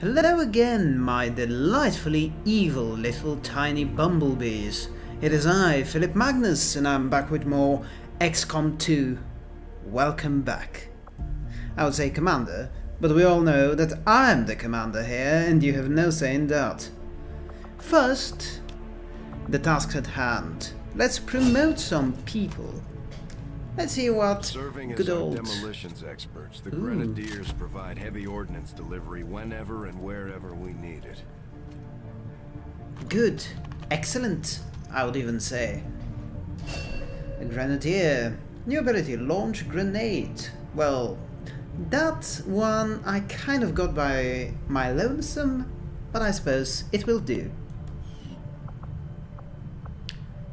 Hello again, my delightfully evil little tiny bumblebees. It is I, Philip Magnus, and I'm back with more XCOM 2. Welcome back. I would say commander, but we all know that I'm the commander here, and you have no say in that. First, the tasks at hand. Let's promote some people. Let's see what Serving good as old... demolitions experts, the Ooh. Grenadiers provide heavy ordnance delivery whenever and wherever we need it. Good. Excellent, I would even say. A grenadier. New ability, launch grenade. Well, that one I kind of got by my lonesome, but I suppose it will do.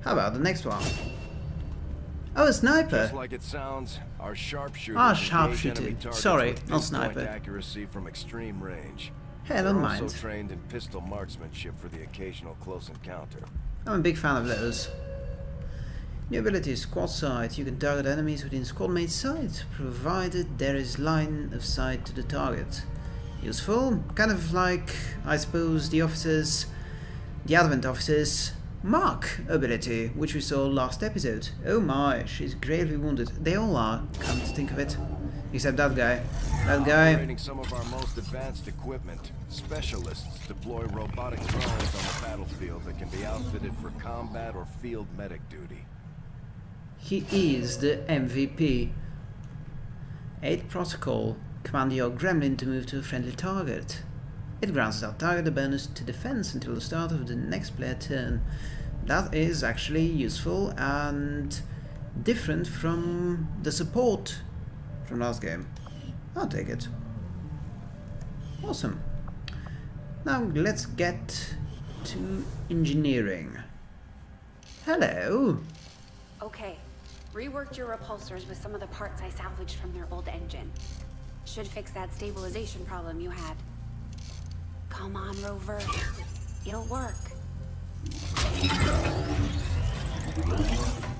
How about the next one? Oh, a sniper. Just like it sounds, our sharpshooter. Ah, sharpshooter. Sorry, not sniper. accuracy from extreme range. I They're don't also mind. trained in pistol marksmanship for the occasional close encounter. I'm a big fan of those. New ability squad sight. You can target enemies within squad mate sight, provided there is line of sight to the target. Useful, kind of like, I suppose, the officers, the Advent officers Mark ability, which we saw last episode. Oh my, she's gravely wounded. They all are, come to think of it. Except that guy. That guy, Operating some of our most advanced equipment, specialists deploy robotic drones on the battlefield that can be outfitted for combat or field medic duty. he is the MVP. Aid protocol. Command your gremlin to move to a friendly target. It grants that target a bonus to defense until the start of the next player turn. That is actually useful and different from the support from last game. I'll take it. Awesome. Now let's get to engineering. Hello. Okay, reworked your repulsors with some of the parts I salvaged from their old engine. Should fix that stabilization problem you had. Come on, Rover. It'll work.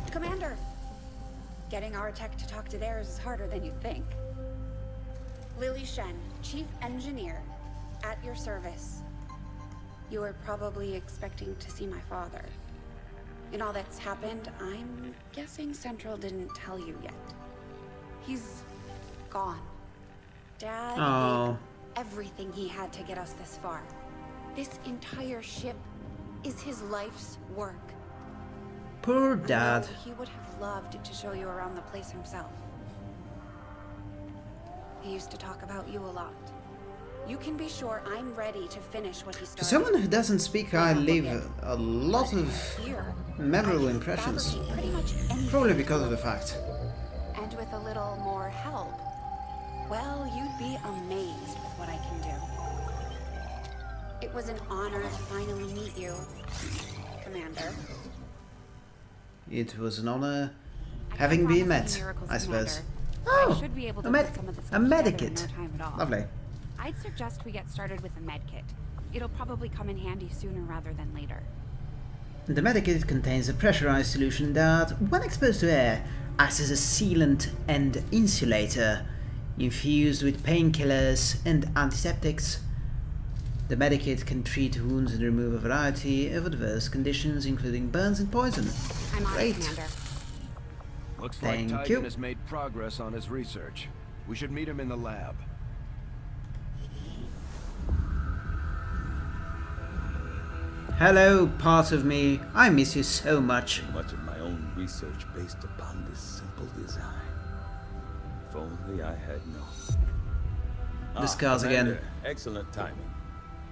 Commander! Getting our tech to talk to theirs is harder than you'd think. Lily Shen, Chief Engineer, at your service. You were probably expecting to see my father. In all that's happened, I'm guessing Central didn't tell you yet. He's gone. Dad Oh. Everything he had to get us this far. This entire ship is his life's work. Poor dad. He would have loved to show you around the place himself. He used to talk about you a lot. You can be sure I'm ready to finish what he For started. someone who doesn't speak, I leave a, lot of memorable impressions. fabricate pretty much anything. Probably because of the fact. And with a little more help, well, you'd be amazed with what I can do. It was an honor to finally meet you, Commander. It was an honor having been met, I suppose. Commander. Oh, I should be able a to med- some of the a stuff together medikit. no time at all. Lovely. I'd suggest we get started with a med kit. It'll probably come in handy sooner rather than later. The medikit contains a pressurized solution that, when exposed to air, acts as a sealant and insulator, infused with painkillers and antiseptics. The medikit can treat wounds and remove a variety of adverse conditions, including burns and poison. I'm on Great. it, Commander. Looks Thank like you. Tygan has made progress on his research. We should meet him in the lab. Hello, part of me. I miss you so much. Much of my own research based upon this simple design. Only I had known. The scars ah, again. Commander, Excellent timing.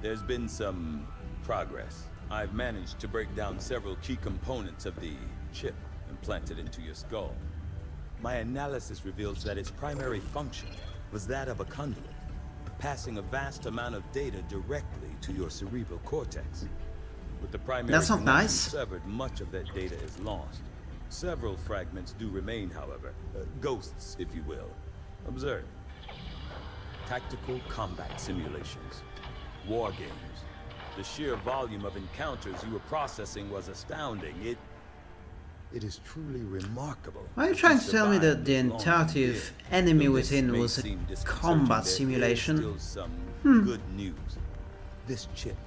There's been some progress. I've managed to break down several key components of the chip implanted into your skull. My analysis reveals that its primary function was that of a conduit, passing a vast amount of data directly to your cerebral cortex. With the primary That's not nice. severed, much of that data is lost. Several fragments do remain, however. Uh, ghosts, if you will. Observe. Tactical combat simulations. War games. The sheer volume of encounters you were processing was astounding. It... It is truly remarkable. Are you trying to tell me that the entirety of Enemy Within was a combat simulation? some Hmm. good news. This chip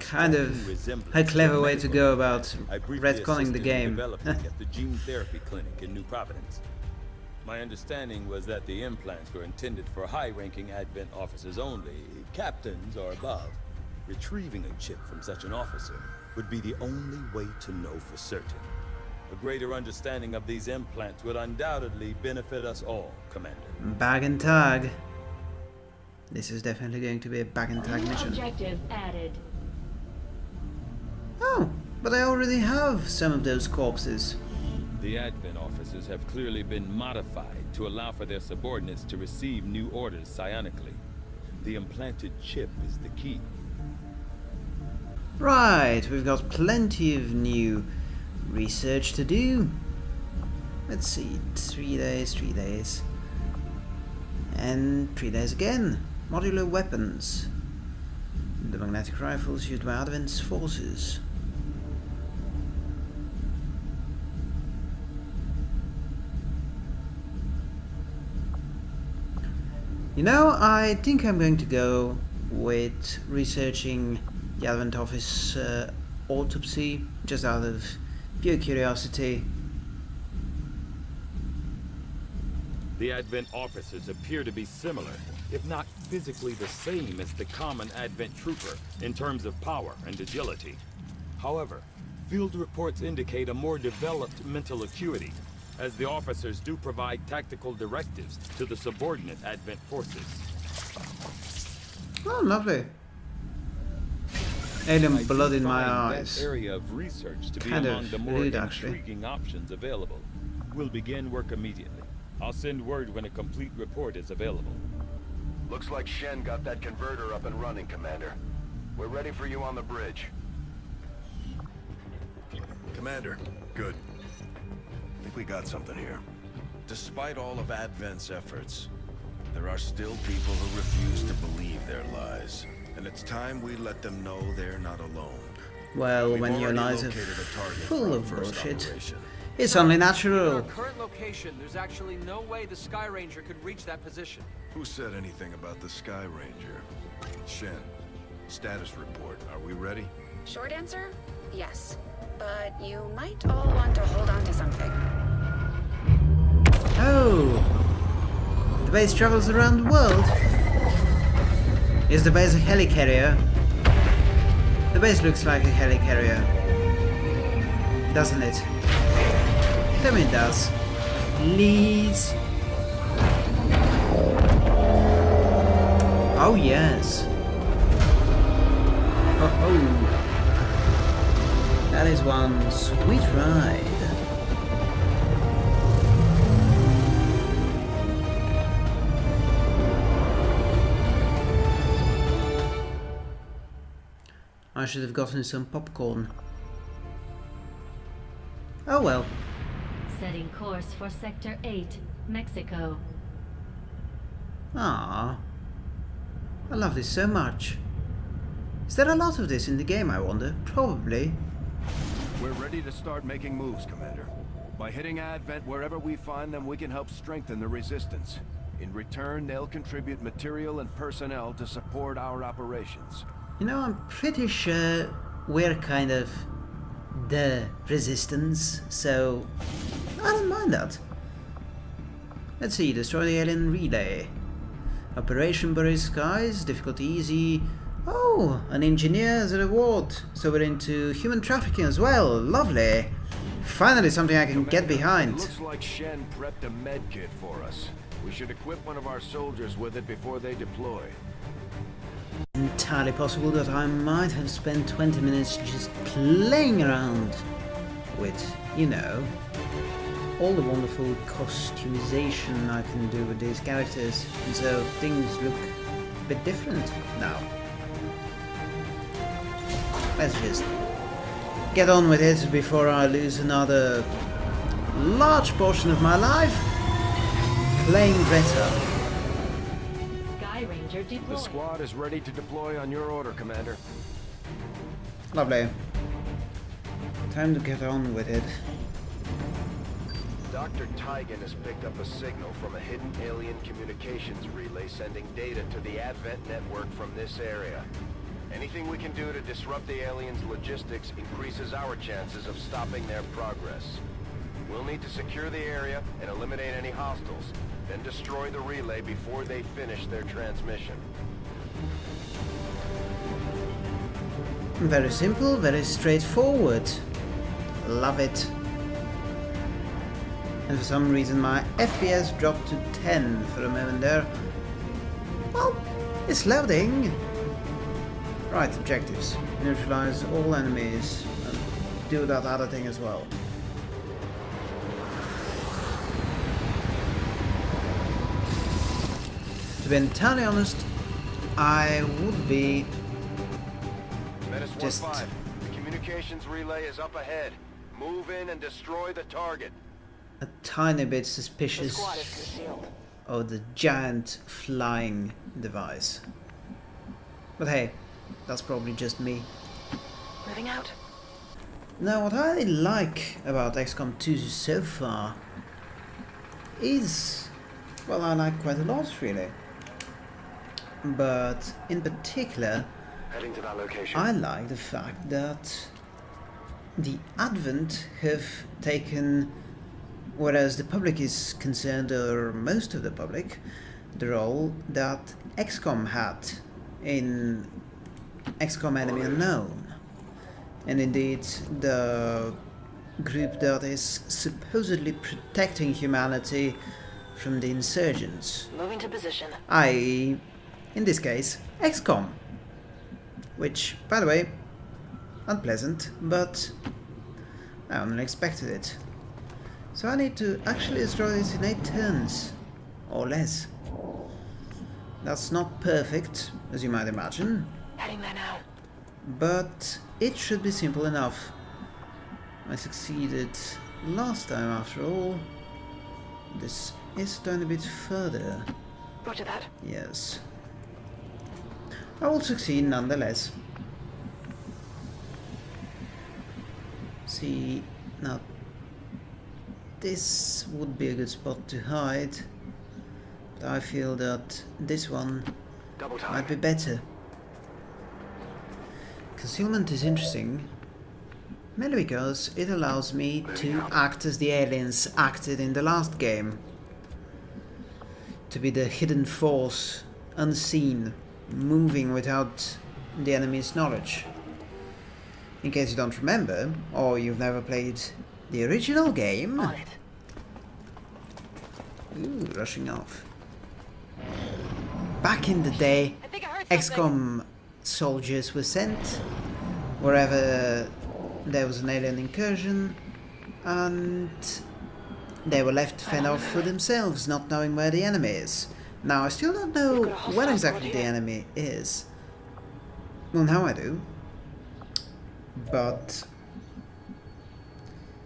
Kind of a clever way to go about I briefly retconning the game. at the gene therapy clinic in New Providence. My understanding was that the implants were intended for high-ranking Advent officers only, captains or above. Retrieving a chip from such an officer would be the only way to know for certain. A greater understanding of these implants would undoubtedly benefit us all, Commander. Bag and tag. This is definitely going to be a bag and tag mission. objective added. Oh, but I already have some of those corpses. The Advent officers have clearly been modified to allow for their subordinates to receive new orders psionically. The implanted chip is the key. Right, we've got plenty of new research to do. Let's see, three days, three days. And three days again. Modular weapons. The magnetic rifles used by Advent's forces. You know, I think I'm going to go with researching the Advent Office uh, autopsy, just out of pure curiosity. The Advent officers appear to be similar, if not physically the same as the common Advent trooper in terms of power and agility. However, field reports indicate a more developed mental acuity, as the officers do provide tactical directives to the subordinate Advent forces. Oh, lovely. Alien blood in my eyes. Area of research to be Kind among of the more rude, actually. options available. We'll begin work immediately. I'll send word when a complete report is available. Looks like Shen got that converter up and running, Commander. We're ready for you on the bridge. Commander, good. I think we got something here. Despite all of Advent's efforts, there are still people who refuse to believe their lies. And it's time we let them know they're not alone. Well, We've when your already lies are located a target for full of bullshit, operation. it's only At our natural. current location, there's actually no way the Sky Ranger could reach that position. Who said anything about the Sky Ranger? Shen, status report. Are we ready? Short answer? Yes. But you might all want to hold base travels around the world. Is the base a helicarrier? The base looks like a helicarrier. Doesn't it? Tell me it does. Please. Oh yes. Oh ho. That is one sweet ride. I should have gotten some popcorn. Oh well. Setting course for Sector 8, Mexico. Ah, I love this so much. Is there a lot of this in the game, I wonder? Probably. We're ready to start making moves, Commander. By hitting Advent wherever we find them, we can help strengthen the Resistance. In return, they'll contribute material and personnel to support our operations. You know, I'm pretty sure we're kind of the resistance, so I don't mind that. Let's see, destroy the alien relay. Operation Blurry Skies, difficulty easy. Oh, an engineer as a reward. So we're into human trafficking as well. Lovely. Finally something I can get Commander, It behind. looks like Shen prepped a med kit for us. We should equip one of our soldiers with it before they deploy. Entirely possible that I might have spent 20 minutes just playing around with, you know, all the wonderful customization I can do with these characters, so things look a bit different now. Let's just get on with it before I lose another large portion of my life playing better. Sky Ranger The squad is ready to deploy on your order, Commander. Lovely. Time to get on with it. Dr. Tygan has picked up a signal from a hidden alien communications relay sending data to the Advent network from this area. Anything we can do to disrupt the aliens' logistics increases our chances of stopping their progress. We'll need to secure the area and eliminate any hostiles, then destroy the relay before they finish their transmission. Very simple, very straightforward. Love it. And for some reason my FPS dropped to 10 for a moment there. Well, it's loading. Right, objectives. Neutralize all enemies. And do that other thing as well. Be entirely honest, I would be Menace Just- 1-5, the communications relay is up ahead. Move in and destroy the target. a tiny bit suspicious squad of the giant flying device. But hey, that's probably just me. Moving out. Now, what I like about XCOM 2 so far is, well, I like quite a lot really. But in particular, Heading to that location. I like the fact that the Advent have taken, whereas the public is concerned, or most of the public, the role that XCOM had in XCOM Enemy Unknown. And indeed, the group that is supposedly protecting humanity from the insurgents. Moving to position. I.e., in this case, XCOM. Which, by the way, unpleasant, but I only expected it. So I need to actually destroy this in 8 turns, or less. That's not perfect, as you might imagine, Heading there now. but it should be simple enough. I succeeded last time after all. This is going a bit further. Roger that. Yes. I will succeed nonetheless. See, now this would be a good spot to hide, but I feel that this one might be better. Concealment is interesting, mainly because it allows me to act as the aliens acted in the last game. To be the hidden force, unseen, moving without the enemy's knowledge. In case you don't remember, or you've never played the original game, On it. Ooh, rushing off. Back in the day, I think I heard something. XCOM soldiers were sent wherever there was an alien incursion and they were left to fend oh. off for themselves, not knowing where the enemy is. Now, I still don't know We've got a hostile where squad exactly the enemy is. Well, now I do. But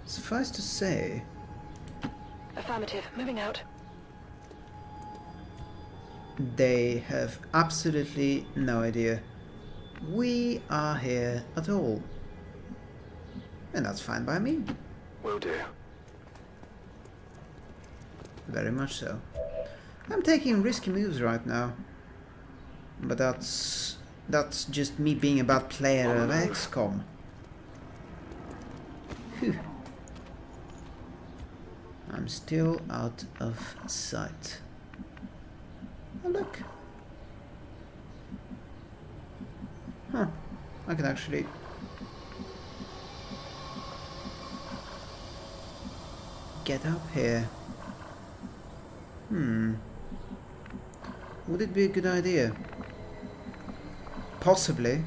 suffice to say, Affirmative. Moving out. they have absolutely no idea we are here at all. And that's fine by me. Will do. Very much so. I'm taking risky moves right now. But that's that's just me being a bad player of XCOM. Phew. I'm still out of sight. Oh look. Huh. I can actually get up here. Hmm. Would it be a good idea? Possibly.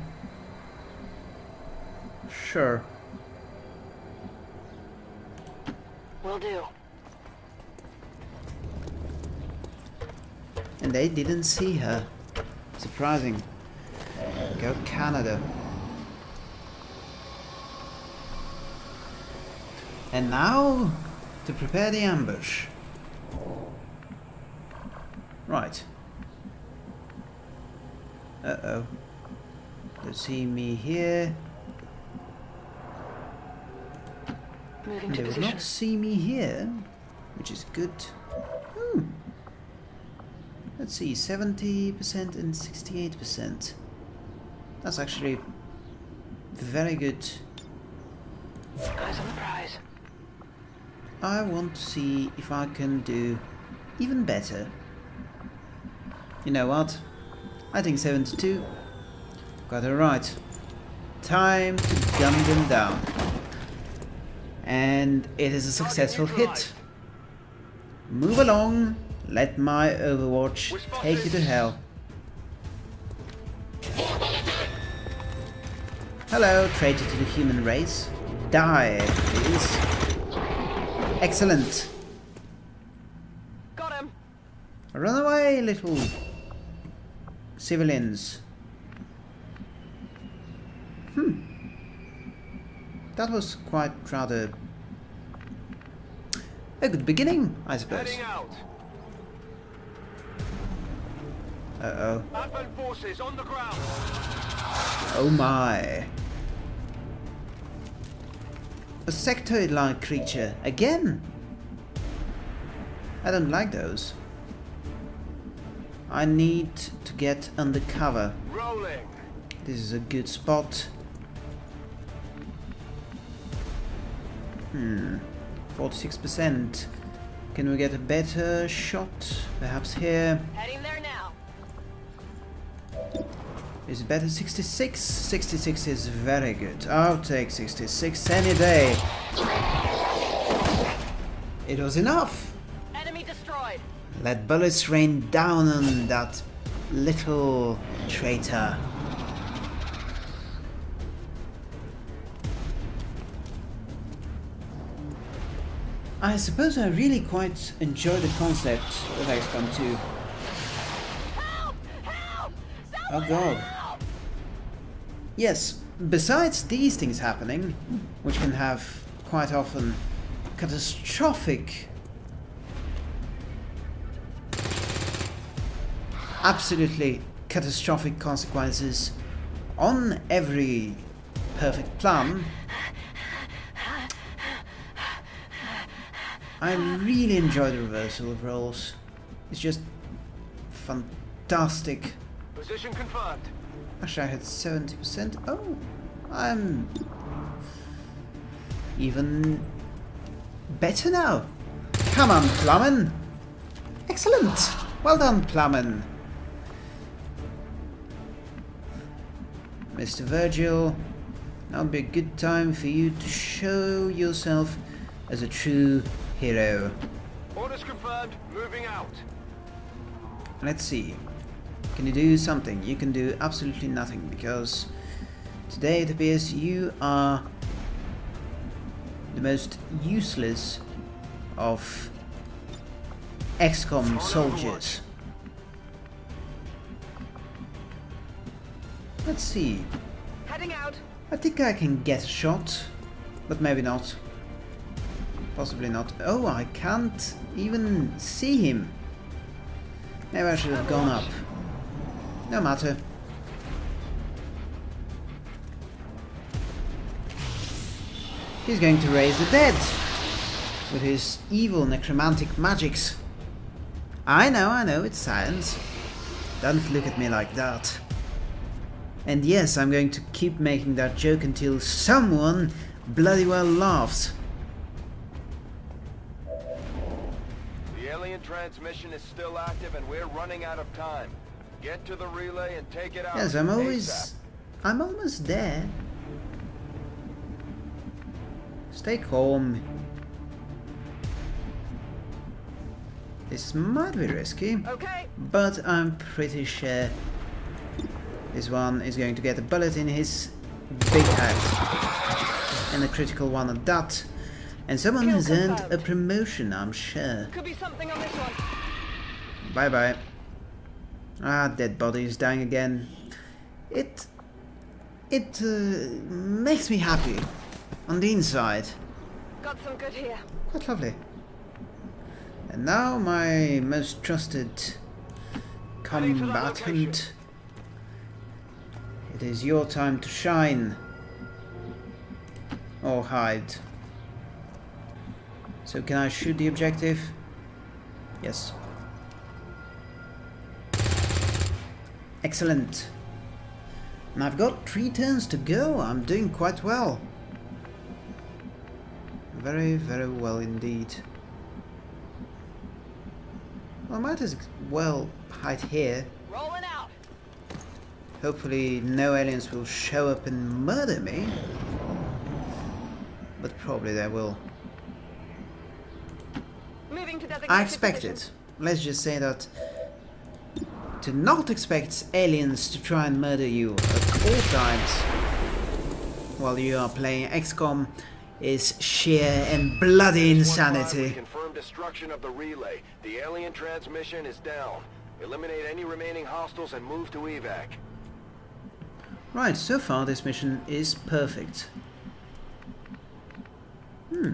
Sure. Will do. And they didn't see her. Surprising. Go Canada. And now, to prepare the ambush. Right. Uh-oh. They see me here. Moving They will not see me here. which is good. Hmm. Let's see, 70% and 68%. That's actually very good. Eyes on the prize. I want to see if I can do even better. You know what? I think 72. Got it right. Time to gun them down. And it is a successful hit. Move along. Let my Overwatch take you to hell. Hello, traitor to the human race. Die, please. Excellent. Got him. Run away, little civilians. That was quite rather a good beginning, I suppose. Uh-oh. Forces on the ground. Oh my. A sectoid-like creature. Again! I don't like those. I need to get under cover. Rolling. This is a good spot. Hmm. 46%. Can we get a better shot? Perhaps here. Heading there now. Is it better 66? 66 is very good. I'll take 66 any day. It was enough. Enemy destroyed. Let bullets rain down on that little traitor. I suppose I really quite enjoy the concept of XCOM 2. Help! Help! Oh god. Yes, besides these things happening, which can have quite often catastrophic, absolutely catastrophic consequences on every perfect plan, I really enjoy the reversal of roles. It's just fantastic. Position confirmed. Actually, I had 70%. Oh, I'm even better now. Come on, Plummen. Excellent. Well done, Plummen. Mr. Virgil, now would be a good time for you to show yourself as a true hero. Orders confirmed. Moving out. Let's see. Can you do something? You can do absolutely nothing because today it appears you are the most useless of XCOM soldiers. Let's see. Heading out. I think I can get a shot, but maybe not. Possibly not. Oh, I can't even see him. Maybe I should have gone up. No matter. He's going to raise the dead with his evil necromantic magics. I know, I know, it's science. Don't look at me like that. And yes, I'm going to keep making that joke until someone bloody well laughs. Transmission is still active and we're running out of time. Get to the relay and take it out. Yes, I'm always... ASAP. I'm almost there. Stay calm. This might be risky, Okay. but I'm pretty sure this one is going to get a bullet in his big head. And a critical one at that. And someone Kill has earned a promotion, I'm sure. Could be something on this one. Bye bye. Ah, dead body is dying again. It... It uh, makes me happy. On the inside. Got some good here. Quite lovely. And now my most trusted Heading to that combatant. It is your time to shine. Or hide. So can I shoot the objective? Yes. Excellent. And I've got three turns to go. I'm doing quite well. Very, very well indeed. Well, I might as well hide here. Rolling out. Hopefully no aliens will show up and murder me. But probably they will. Moving to I expected. position. Let's just say that to not expect aliens to try and murder you at all times while you are playing XCOM is sheer and bloody insanity. confirm destruction of the relay. The alien transmission is down. Eliminate any remaining hostiles and move to evac. Right, so far this mission is perfect. Hmm.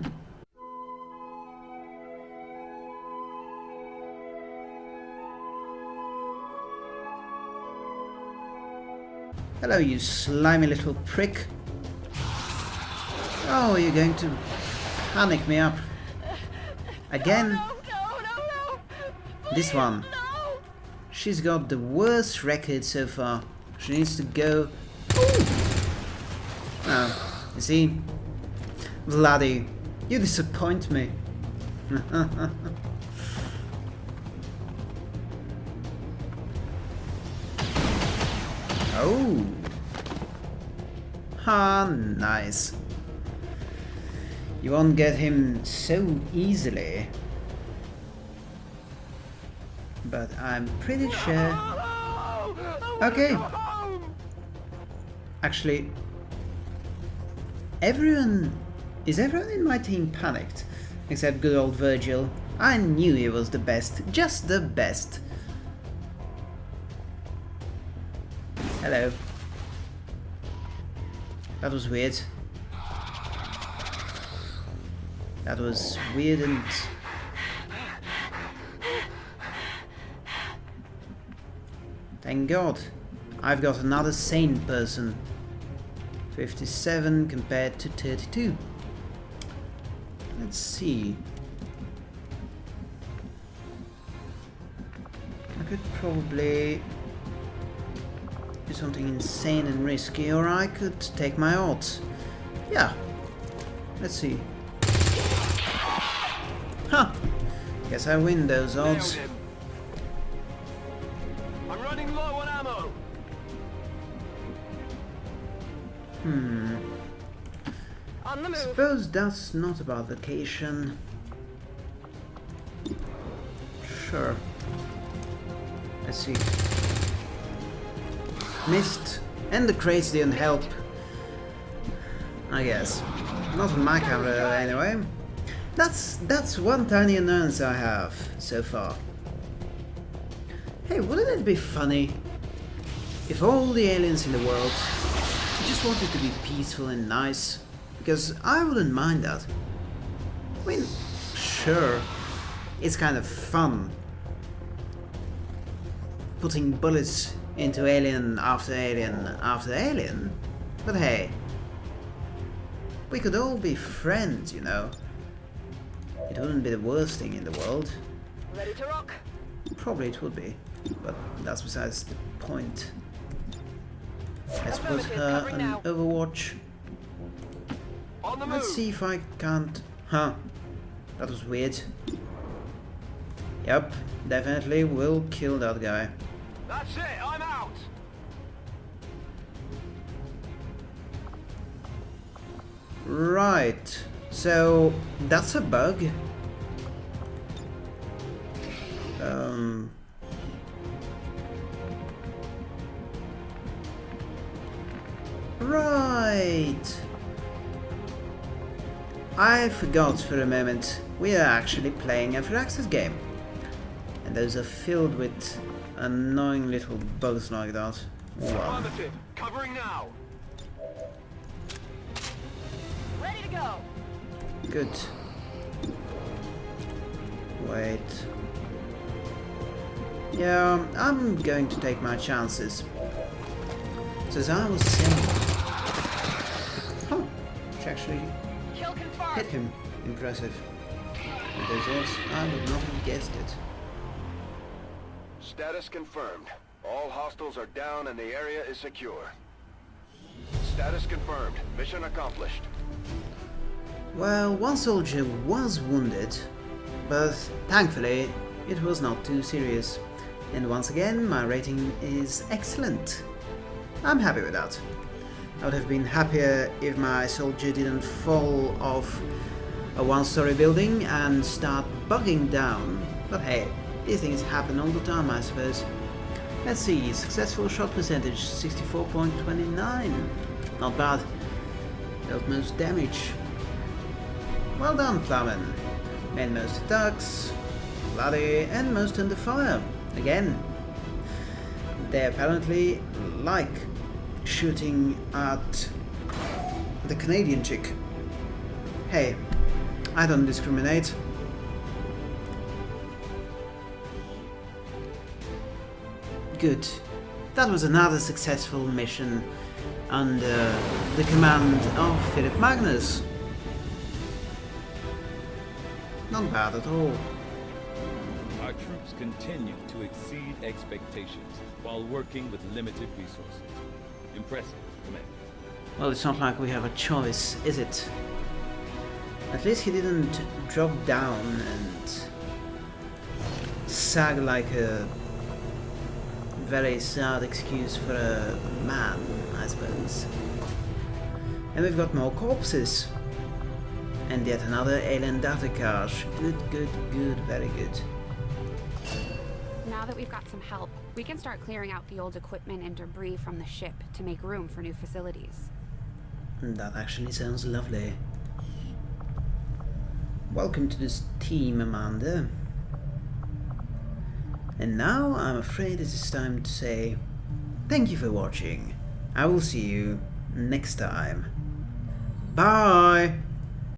Hello, you slimy little prick. Oh, you're going to panic me up. Again, No, no, no, no. this Please, one. She's got the worst record so far. She needs to go. Ooh. Oh, you see? Vladdy, you disappoint me. oh. Ah, nice. You won't get him so easily. But I'm pretty sure... Okay. Actually, everyone... Is everyone in my team panicked? Except good old Virgil. I knew he was the best. Just the best. Hello. That was weird. That was weird and... Thank God. I've got another sane person. 57 compared to 32. Let's see. I could probably something insane and risky, or I could take my odds. Yeah. Let's see. Huh. Guess I win those odds. I'm running low on ammo. Hmm. On the move. Suppose that's not about vacation. Sure. Let's see. Missed. And the crates didn't help. I guess. Not on my camera anyway. That's that's one tiny annoyance I have so far. Hey, wouldn't it be funny if all the aliens in the world just wanted to be peaceful and nice? Because I wouldn't mind that. I mean, sure, it's kind of fun putting bullets into alien after alien after alien, but hey, we could all be friends, you know. It wouldn't be the worst thing in the world. Ready to rock. Probably it would be, but that's besides the point. Let's put her on now. Overwatch. On the move. Let's see if I can't... Huh. That was weird. Yep, definitely will kill that guy. That's it. Right. So, that's a bug. Um... Right. I forgot for a moment. We are actually playing a Firaxis game. And those are filled with annoying little bugs like that. Covering now. Good. Wait. Yeah, I'm going to take my chances. So as I was saying... Huh, she actually hit him. Impressive. With those odds, I would not have guessed it. Status confirmed. All hostiles are down and the area is secure. Status confirmed. Mission accomplished. Well, one soldier was wounded, but thankfully it was not too serious. And once again, my rating is excellent. I'm happy with that. I would have been happier if my soldier didn't fall off a one-story building and start bugging down. But hey, these things happen all the time, I suppose. Let's see, successful shot percentage 64.29. Not bad. Dealt most damage. Well done, Plowman. Made most attacks, bloody, and most under fire. Again, they apparently like shooting at the Canadian chick. Hey, I don't discriminate. Good. That was another successful mission under the command of Philip Magnus. Not bad at all. Our troops continue to exceed expectations while working with limited resources. Impressive, Commander. Well, it's not like we have a choice, is it? At least he didn't drop down and sag like a very sad excuse for a man, I suppose. And we've got more corpses. And yet another alien data cache. Good, good, good, very good. Now that we've got some help, we can start clearing out the old equipment and debris from the ship to make room for new facilities. Hmm, that actually sounds lovely. Welcome to this team, Amanda. And now I'm afraid it is time to say thank you for watching. I will see you next time. Bye!